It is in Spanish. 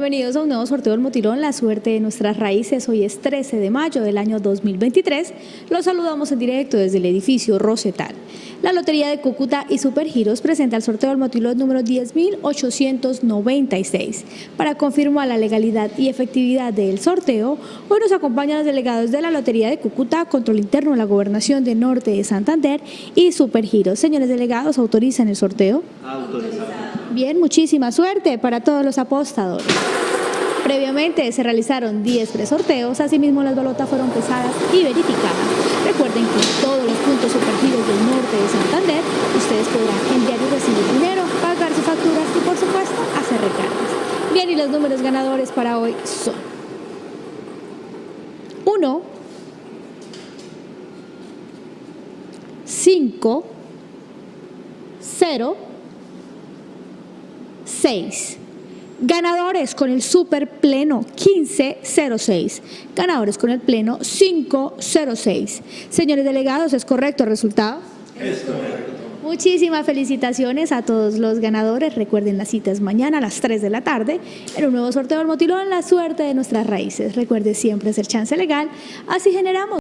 Bienvenidos a un nuevo sorteo del Motilón, la suerte de nuestras raíces. Hoy es 13 de mayo del año 2023. Los saludamos en directo desde el edificio Rosetal. La Lotería de Cúcuta y Supergiros presenta el sorteo del Motilón número 10.896. Para confirmar la legalidad y efectividad del sorteo, hoy nos acompañan los delegados de la Lotería de Cúcuta, Control Interno de la Gobernación de Norte de Santander y Supergiros. Señores delegados, ¿autorizan el sorteo? Autorizado. Bien, muchísima suerte para todos los apostadores. Previamente se realizaron 10 presorteos, asimismo las balotas fueron pesadas y verificadas. Recuerden que en todos los puntos supergiros del norte de Santander ustedes podrán enviar y recibir dinero, pagar sus facturas y por supuesto hacer recargas. Bien, y los números ganadores para hoy son 1, 5, 0, 6. Ganadores con el super pleno 1506. Ganadores con el pleno 506. Señores delegados, ¿es correcto el resultado? Es correcto. Muchísimas felicitaciones a todos los ganadores. Recuerden las citas mañana a las 3 de la tarde en un nuevo sorteo del Motilón, la suerte de nuestras raíces. Recuerde siempre ser chance legal. Así generamos.